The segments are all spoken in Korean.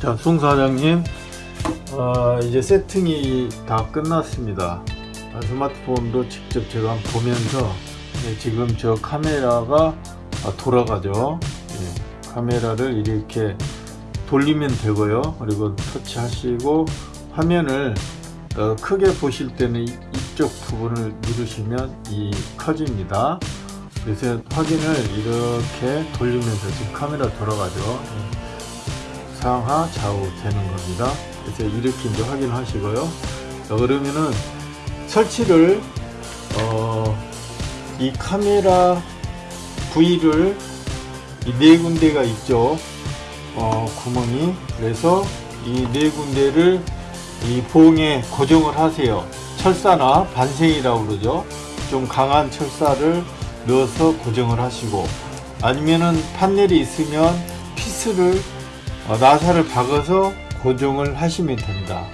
자, 송 사장님, 어, 이제 세팅이 다 끝났습니다. 아, 스마트폰도 직접 제가 보면서 네, 지금 저 카메라가 아, 돌아가죠. 예, 카메라를 이렇게 돌리면 되고요. 그리고 터치하시고 화면을 어, 크게 보실 때는 이- 이쪽 부분을 누르시면 이 커집니다. 그래서 확인을 이렇게 돌리면서 지금 카메라 돌아가죠. 예. 상하 좌우 되는 겁니다. 그래서 이렇게 이제 확인하시고요. 자, 그러면은 설치를 어, 이 카메라 부위를 이 네 군데가 있죠. 어, 구멍이 그래서 이 네 군데를 이 봉에 고정을 하세요. 철사나 반생이라고 그러죠. 좀 강한 철사를 넣어서 고정을 하시고 아니면은 판넬이 있으면 피스를 어, 나사를 박아서 고정을 하시면 됩니다.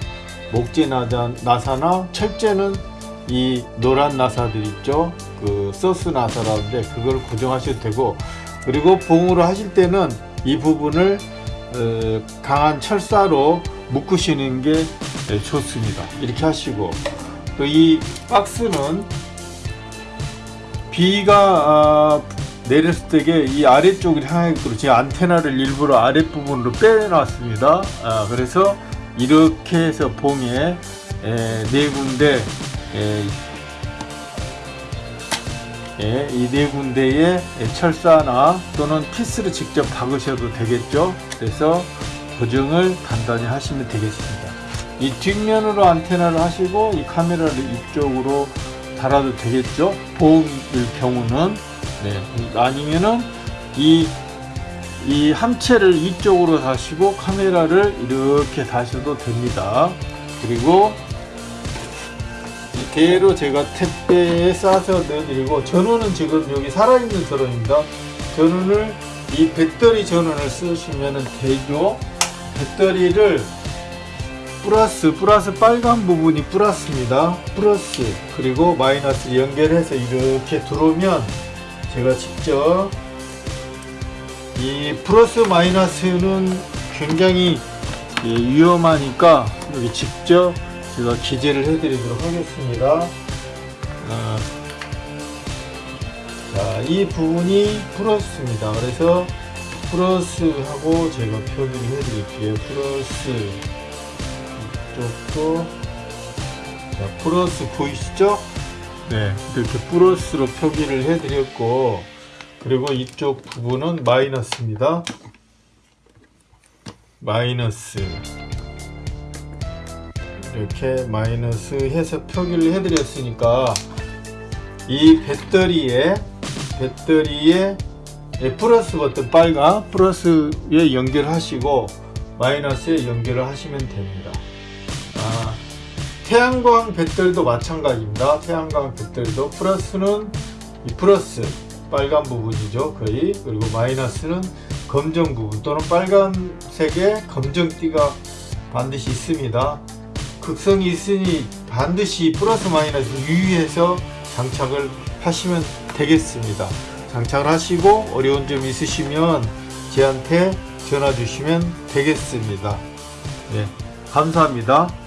목재 나사, 나사나 철제는 이 노란 나사들 있죠. 그 서스 나사라는데 그걸 고정하셔도 되고 그리고 봉으로 하실 때는 이 부분을 어, 강한 철사로 묶으시는 게 네, 좋습니다. 이렇게 하시고 또 이 박스는 비가 아, 내렸을 때에 이 아래쪽을 향하게끔 제 안테나를 일부러 아랫부분으로 빼놨습니다. 아, 그래서 이렇게 해서 봉에 에, 네 군데 예, 이네 군데에 철사나 또는 피스를 직접 박으셔도 되겠죠. 그래서 고정을 간단히 하시면 되겠습니다. 이 뒷면으로 안테나를 하시고 이 카메라를 이쪽으로 달아도 되겠죠. 보험일 경우는 네, 아니면은 이, 이 함체를 이쪽으로 다시고 카메라를 이렇게 다셔도 됩니다. 그리고 이대로 제가 택배에 싸서 넣어드리고 전원은 지금 여기 살아있는 전원입니다. 전원을 이 배터리 전원을 쓰시면 되죠. 배터리를 플러스 플러스 빨간 부분이 플러스입니다. 플러스 그리고 마이너스 연결해서 이렇게 들어오면 제가 직접 이 플러스 마이너스는 굉장히 예, 위험하니까 여기 직접 제가 기재를 해드리도록 하겠습니다. 아, 자, 이 부분이 플러스입니다. 그래서 플러스하고 제가 표기를 해드릴게요. 플러스 이쪽도 자, 플러스 보이시죠? 네, 이렇게 플러스로 표기를 해드렸고 그리고 이쪽 부분은 마이너스입니다. 마이너스 이렇게 마이너스 해서 표기를 해드렸으니까 이 배터리에 배터리에 예, 플러스 버튼 빨간 플러스에 연결하시고 마이너스에 연결을 하시면 됩니다. 아, 태양광 배터리도 마찬가지입니다. 태양광 배터리도 플러스는 이 플러스 빨간 부분이죠 거의 그리고 마이너스는 검정 부분 또는 빨간색의 검정띠가 반드시 있습니다. 극성이 있으니 반드시 플러스 마이너스 유의해서 장착을 하시면 되겠습니다. 장착을 하시고 어려운 점 있으시면 저한테 전화 주시면 되겠습니다. 네, 감사합니다.